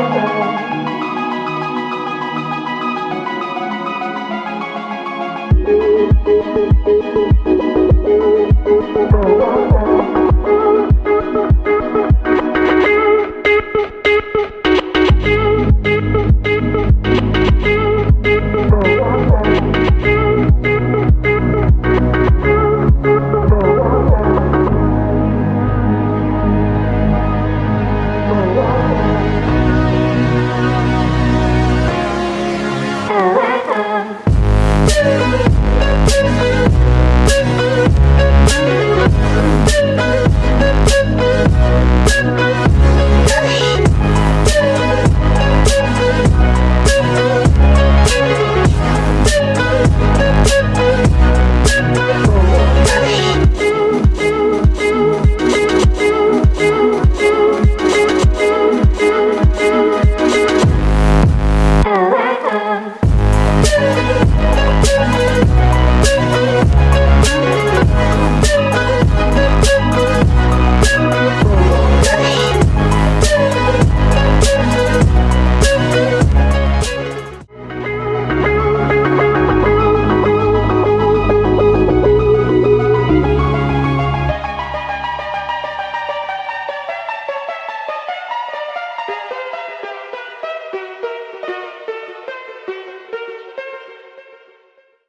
Senhor.